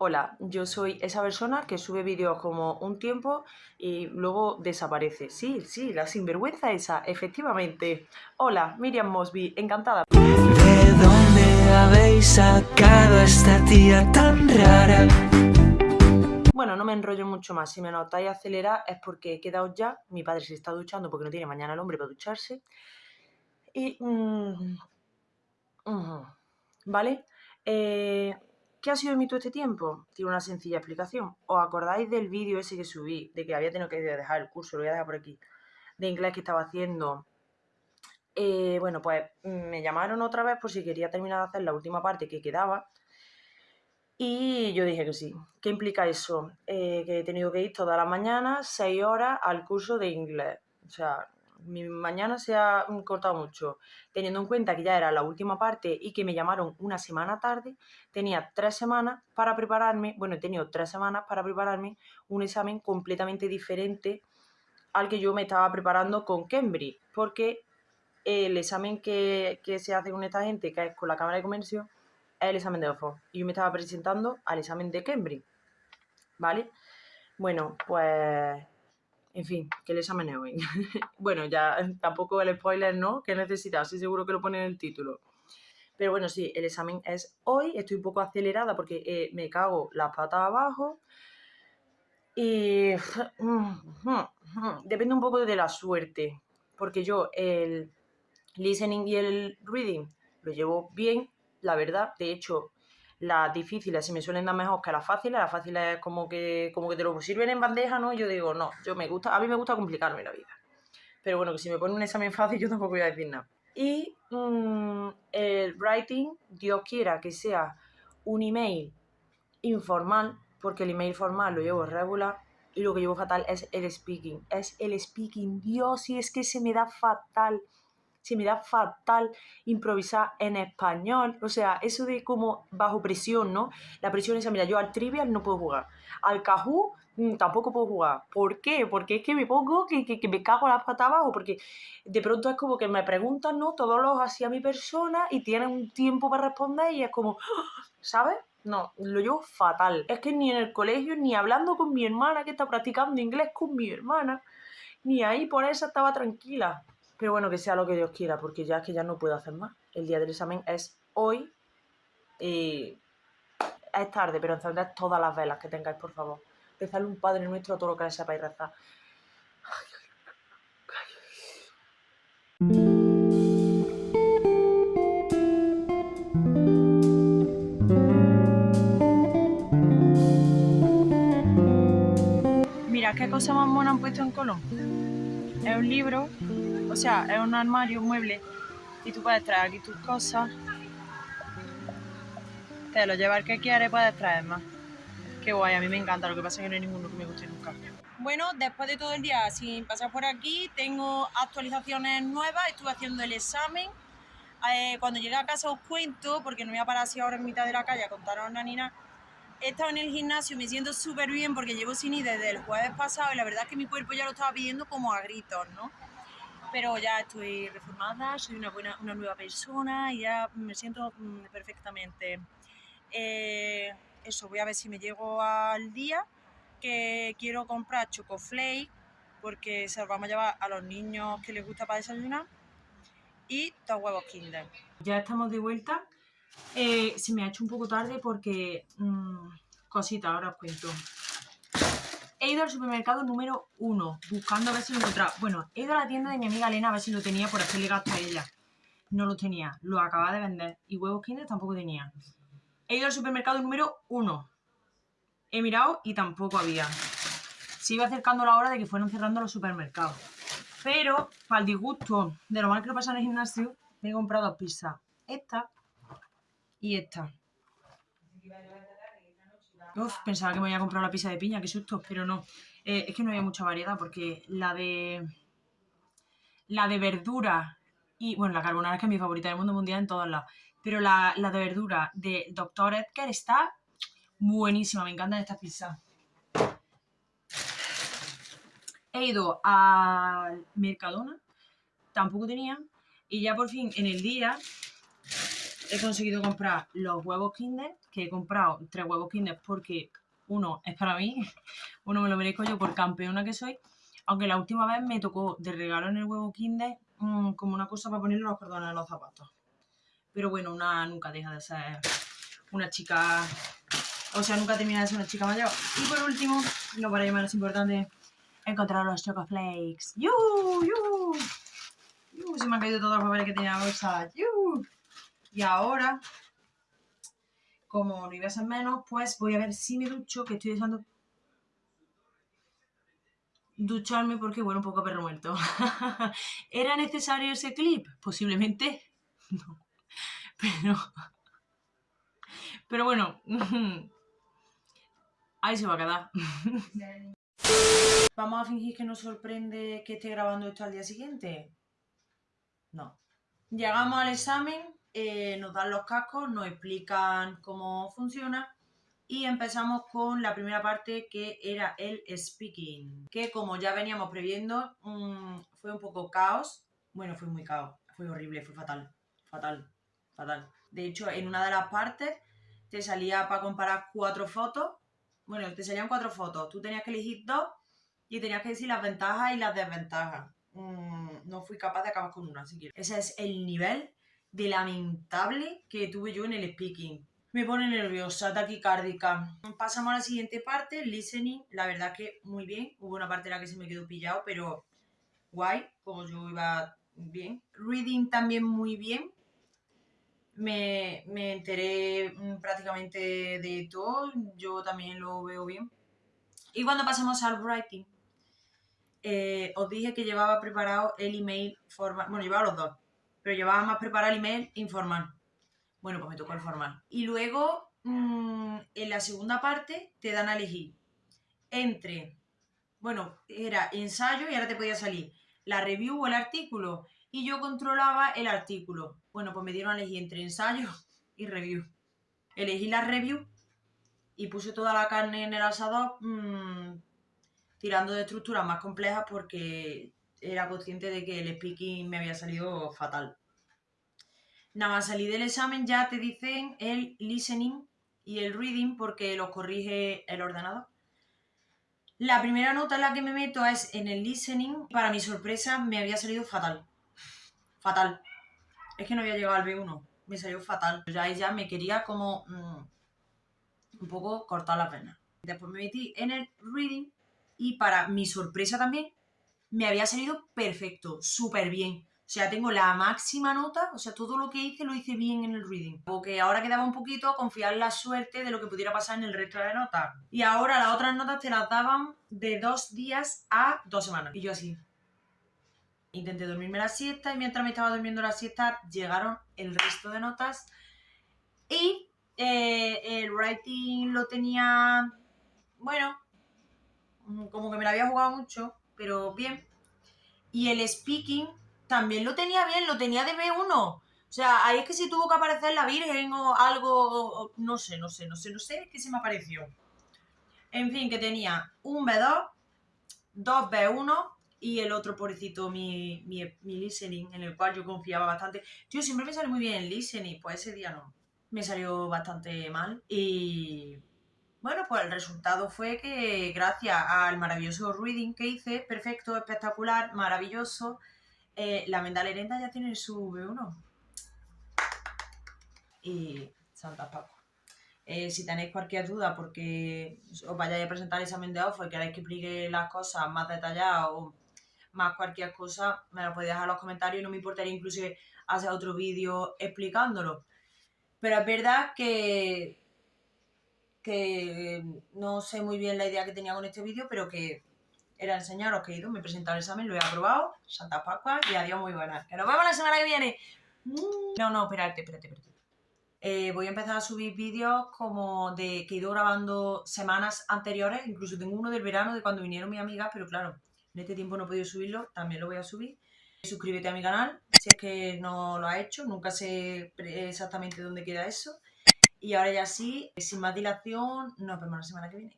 Hola, yo soy esa persona que sube vídeos como un tiempo y luego desaparece. Sí, sí, la sinvergüenza esa, efectivamente. Hola, Miriam Mosby, encantada. ¿De dónde habéis sacado a esta tía tan rara? Bueno, no me enrollo mucho más. Si me notáis acelerar es porque he quedado ya. Mi padre se está duchando porque no tiene mañana el hombre para ducharse. Y... mm, ¿Vale? Eh, ¿Qué ha sido de mí todo este tiempo? Tiene una sencilla explicación. ¿Os acordáis del vídeo ese que subí? De que había tenido que dejar el curso, lo voy a dejar por aquí. De inglés que estaba haciendo. Eh, bueno, pues me llamaron otra vez por si quería terminar de hacer la última parte que quedaba. Y yo dije que sí. ¿Qué implica eso? Eh, que he tenido que ir todas las mañanas, seis horas, al curso de inglés. O sea, mi mañana se ha mm, cortado mucho. Teniendo en cuenta que ya era la última parte y que me llamaron una semana tarde, tenía tres semanas para prepararme, bueno, he tenido tres semanas para prepararme un examen completamente diferente al que yo me estaba preparando con Cambridge, porque el examen que, que se hace con esta gente, que es con la Cámara de Comercio, es el examen de Oxford. Y yo me estaba presentando al examen de Cambridge. ¿Vale? Bueno, pues. En fin, que el examen es hoy. bueno, ya tampoco el spoiler, ¿no? Que necesitas, sí, seguro que lo pone en el título. Pero bueno, sí, el examen es hoy. Estoy un poco acelerada porque eh, me cago las patas abajo. Y. Depende un poco de la suerte. Porque yo el listening y el reading lo llevo bien, la verdad. De hecho, las difíciles se me suelen dar mejor que las fáciles. Las fáciles es como que, como que te lo sirven en bandeja, ¿no? Yo digo, no, yo me gusta, a mí me gusta complicarme la vida. Pero bueno, que si me ponen un examen fácil, yo tampoco voy a decir nada. Y mm, el writing, Dios quiera que sea un email informal, porque el email formal lo llevo regular y lo que llevo fatal es el speaking. Es el speaking. Dios, y es que se me da fatal se me da fatal improvisar en español. O sea, eso de como bajo presión, ¿no? La presión esa, mira, yo al trivial no puedo jugar. Al cajú mm, tampoco puedo jugar. ¿Por qué? Porque es que me pongo que, que, me cago las patas abajo. Porque de pronto es como que me preguntan, ¿no? Todos los así a mi persona y tienen un tiempo para responder y es como, ¿sabes? No, lo llevo fatal. Es que ni en el colegio, ni hablando con mi hermana que está practicando inglés con mi hermana, ni ahí por eso estaba tranquila. Pero bueno, que sea lo que Dios quiera, porque ya es que ya no puedo hacer más. El día del examen es hoy y es tarde, pero encended todas las velas que tengáis, por favor. Rezadle un Padre Nuestro a todo lo que sepáis rezar. Mira, qué cosa más mona han puesto en Colón. Es un libro o sea, es un armario, un mueble, y tú puedes traer aquí tus cosas. Te lo llevar que quieres, puedes traer más. Qué guay, a mí me encanta, lo que pasa es que no hay ninguno que me guste nunca. Bueno, después de todo el día sin pasar por aquí, tengo actualizaciones nuevas, estuve haciendo el examen. Eh, cuando llegué a casa os cuento, porque no voy a parar así ahora en mitad de la calle a contaros a Nina. He estado en el gimnasio, me siento súper bien porque llevo sin ir desde el jueves pasado y la verdad es que mi cuerpo ya lo estaba pidiendo como a gritos, ¿no? Pero ya estoy reformada, soy una, buena, una nueva persona y ya me siento mm, perfectamente. Eh, eso, voy a ver si me llego al día, que quiero comprar chocoflake, porque se los vamos a llevar a los niños que les gusta para desayunar, y dos huevos Kinder. Ya estamos de vuelta. Eh, se me ha hecho un poco tarde porque... Mmm, cosita, ahora os cuento he ido al supermercado número uno, buscando a ver si lo encontraba. Bueno, he ido a la tienda de mi amiga Elena a ver si lo tenía por hacerle gasto a ella. No lo tenía, lo acababa de vender. Y huevos Kinder tampoco tenía. He ido al supermercado número uno. He mirado y tampoco había. Se iba acercando la hora de que fueran cerrando los supermercados. Pero, para el disgusto de lo mal que lo pasa en el gimnasio, he comprado dos pizzas. Esta y esta. Uf, pensaba que me había comprado la pizza de piña, qué susto, pero no. Eh, es que no había mucha variedad porque la de. La de verdura y. Bueno, la carbonara es que es mi favorita del mundo mundial en todas las. Pero la, la de verdura de Dr. Edgar está buenísima, me encantan estas pizzas. He ido al Mercadona, tampoco tenía, y ya por fin en el día he conseguido comprar los huevos Kinder, que he comprado tres huevos Kinder porque uno es para mí, uno me lo merezco yo por campeona que soy, aunque la última vez me tocó de regalo en el huevo Kinder mm, como una cosa para ponerle los cordones a los zapatos. Pero bueno, una nunca deja de ser una chica, o sea, nunca termina de ser una chica mayor. Y por último, lo para más importante, encontrar los Chocoflakes. ¡Yu! ¡Yu! ¡Yu! Se me han caído todos los papeles que tenía la bolsa. ¡Yu! Y ahora, como no iba a ser menos, pues voy a ver si me ducho, que estoy deseando ducharme porque, bueno, un poco perro muerto. ¿Era necesario ese clip? Posiblemente no. Pero... Pero bueno, ahí se va a quedar. ¿Vamos a fingir que nos sorprende que esté grabando esto al día siguiente? No. Llegamos al examen, eh, nos dan los cascos, nos explican cómo funciona y empezamos con la primera parte que era el speaking, que como ya veníamos previendo mm, fue un poco caos, bueno fue muy caos, fue horrible, fue fatal, fatal, fatal. De hecho en una de las partes te salía para comparar cuatro fotos, bueno te salían cuatro fotos, tú tenías que elegir dos y tenías que decir las ventajas y las desventajas. Mm, no fui capaz de acabar con una siquiera. Ese es el nivel de lamentable que tuve yo en el speaking. Me pone nerviosa, taquicárdica. Pasamos a la siguiente parte, listening. La verdad que muy bien. Hubo una parte en la que se me quedó pillado, pero guay, como yo iba bien. Reading también muy bien. Me, me enteré mm, prácticamente de todo. Yo también lo veo bien. Y cuando pasamos al writing, eh, os dije que llevaba preparado el email formal. Bueno, llevaba los dos, pero llevaba más preparado el email informal. Bueno, pues me tocó el formal. Y luego, mm, en la segunda parte, te dan a elegir entre, bueno, era ensayo y ahora te podía salir la review o el artículo. Y yo controlaba el artículo. Bueno, pues me dieron a elegir entre ensayo y review. Elegí la review y puse toda la carne en el asador mm, tirando de estructuras más complejas porque era consciente de que el speaking me había salido fatal. Nada más salir del examen ya te dicen el listening y el reading porque los corrige el ordenador. La primera nota en la que me meto es en el listening. Para mi sorpresa me había salido fatal. Fatal. Es que no había llegado al B1. Me salió fatal. Ya ella me quería como mm, un poco cortar la pena. Después me metí en el reading y para mi sorpresa también me había salido perfecto, súper bien. O sea, tengo la máxima nota, o sea, todo lo que hice lo hice bien en el reading. Porque ahora quedaba un poquito confiar en la suerte de lo que pudiera pasar en el resto de notas. Y ahora las otras notas te las daban de dos días a dos semanas. Y yo así. Intenté dormirme la siesta y mientras me estaba durmiendo la siesta llegaron el resto de notas. Y eh, el writing lo tenía, bueno, como que me la había jugado mucho, pero bien. Y el speaking también lo tenía bien, lo tenía de B1. O sea, ahí es que si tuvo que aparecer la Virgen o algo, no sé, no sé, no sé, no sé qué se me apareció. En fin, que tenía un B2, dos B1 y el otro, pobrecito, mi, mi, mi listening, en el cual yo confiaba bastante. Tío, siempre me sale muy bien el listening, pues ese día no. Me salió bastante mal y bueno, pues el resultado fue que gracias al maravilloso reading que hice, perfecto, espectacular, maravilloso, eh, la Menda Lerenda ya tiene su B1. Y Santa Paco. Eh, si tenéis cualquier duda porque os vayáis a presentar el examen de OFO y queréis que explique las cosas más detalladas o más cualquier cosa, me lo podéis dejar en los comentarios y no me importaría incluso hacer otro vídeo explicándolo. Pero es verdad que que no sé muy bien la idea que tenía con este vídeo, pero que era enseñaros que he ido, me he presentado el examen, lo he aprobado, Santa Pascua y adiós muy buenas. ¡Que nos vemos la semana que viene! No, no, espérate, espérate, espérate. Eh, voy a empezar a subir vídeos como de que he ido grabando semanas anteriores, incluso tengo uno del verano de cuando vinieron mis amigas, pero claro, en este tiempo no he podido subirlo, también lo voy a subir. Suscríbete a mi canal si es que no lo has hecho, nunca sé exactamente dónde queda eso. Y ahora ya sí, sin más dilación, nos vemos la semana que viene.